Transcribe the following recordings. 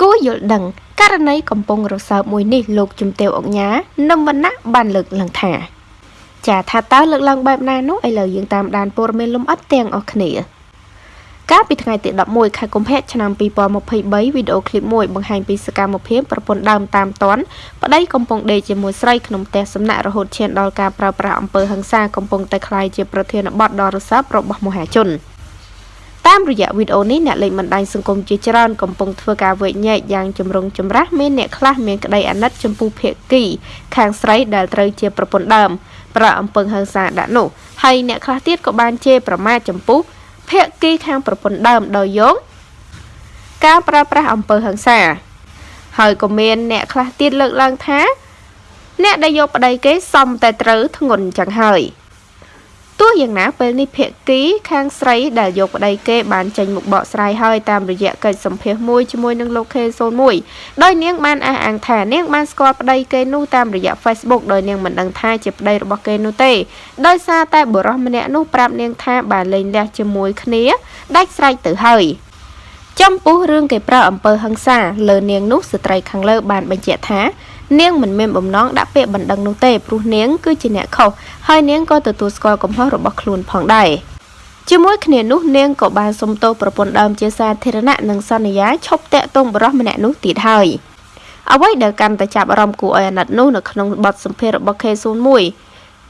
គួរយល់ដឹងករណីកំពុងរសើបមួយនេះលោកជំទាវអុកញ៉ានឹមវណ្ណៈបានលើកឡើងថាចាថាតើលើកឡើងបែបណានោះឥឡូវយើងតាមដានព័ត៌មានលម្អិតទាំងអស់គ្នាកាលពីថ្ងៃទី11ខែកុម្ភៈឆ្នាំ2023វីដេអូឃ្លីបមួយបង្ហាញពីសកម្មភាពប្រពន្ធដើមតាមតនប្តីកំពុងដេកជាមួយស្រីក្នុងផ្ទះសំណាក់រហូតឈានដល់ការប្រើប្រាស់អំពើហិង្សាកំពុងតែคล้ายជាប្រធានបទដ៏រសើបរបស់មហាជន តាមរយៈវីដេអូនេះអ្នកលេងបណ្ដាញសង្គមជាច្រើនកំពុងធ្វើការវែកញែកយ៉ាងចម្រុងចម្រាស់មានអ្នកខ្លះមានក្តីអាណិតចំពោះភេកីខាងស្រីដែលត្រូវជាប្រពន្ធដើមប្រើអំពើហិង្សាដាក់នោះហើយអ្នកខ្លះទៀតក៏បានជេរប្រមាថចំពោះភេកីខាងប្រពន្ធដើមដោយយកការប្រើប្រាស់អំពើហិង្សា ហើយក៏មានអ្នកខ្លះទៀតលើកឡើងថា អ្នកដែលយកប្តីគេសមតែត្រូវធ្ងន់ចឹងហើយ ទោះយ៉ាងណាពេលនេះភាគីខាងស្រីដែលយកប្តីគេបានចេញមុខបកស្រាយហើយតាមរយៈកិច្ចសម្ភាសមួយជាមួយនឹងលោក K01 ដោយនាងបានអះអាងថានាងបានស្គាល់ប្តីគេនោះតាមរយៈ Facebook ដោយនាងមិនដឹងថាជាប្តីរបស់គេនោះទេដោយសារតែបុរសម្នាក់នោះប្រាប់នាងថាបានលេងលះជាមួយគ្នាដាច់ស្រេចទៅហើយចំពោះរឿងគេប្រើអំពើហិង្សាលើនាងនោះស្ត្រីខាងលើបានបញ្ជាក់ថា នាងមិនមានបំណងដាក់ពាក្យបណ្ដឹងនោះទេព្រោះនាងគឺជាអ្នកខុសហើយនាងក៏ទទួលស្គាល់កំហុសរបស់ខ្លួនផងដែរជាមួយគ្នានោះនាងក៏បានសុំទោសប្រពន្ធដើមជាសាធារណៈនិងសន្យាឈប់តាក់ទងបរិះម្នាក់នោះទៀតហើយអ្វីដែលកាន់តែចាប់អារម្មណ៍គួរឲ្យអាណិតនោះនៅក្នុងបទសម្ភាសន៍របស់ K01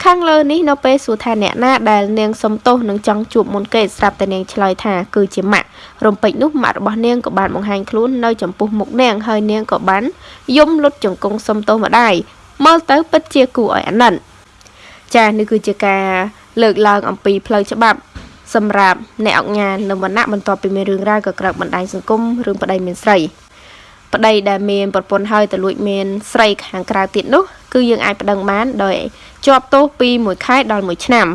ខាងលើនេះនៅពេលសួរថាអ្នកណាដែលនាងសំទោសនឹងចង់ជួបមុនគេស្រាប់តែនាងឆ្លើយថាគឺជាម៉ាក់រំពេចនោះម៉ាក់របស់នាងក៏បានបង្ហាញខ្លួននៅចំពោះមុខនាងហើយនាងក៏បានយំលុតជង្គង់សំទោសម្ដាយមើលទៅពិតជាគួរឲ្យអាណិតចានេះគឺជាការលើកឡើងអំពីផ្លូវច្បាប់សម្រាប់អ្នកអុកញ៉ានៅវណ្ណៈបន្ទាប់ពីមានរឿងរ៉ាវក៏ក្រើកបណ្ដាញសង្គមរឿងប្តីមានស្រី ប្តីដែលមានប្រពន្ធហើយទៅលួចមានស្រីខាងក្រៅទៀតនោះគឺយើងអាចប្តឹងបានដោយជាប់ទោសពី1ខែដល់1ឆ្នាំ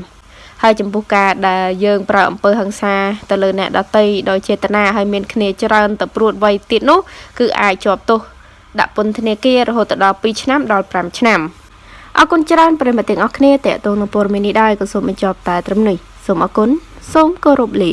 ហើយចំពោះការដែលយើងប្រើអំពើហិង្សាទៅលើអ្នកដតីដោយចេតនាហើយមានគ្នាច្រើនទៅព្រួតវ័យទៀតនោះគឺអាចជាប់ទោសដាក់ពន្ធនាគាររហូតដល់2ឆ្នាំដល់5ឆ្នាំអរគុណច្រើនប្រិយមិត្តទាំងអស់គ្នាតេតងនឹងព័ត៌មាននេះដែរក៏សូមបញ្ចប់តែត្រឹមនេះសូមអរគុណសូមគោរពលា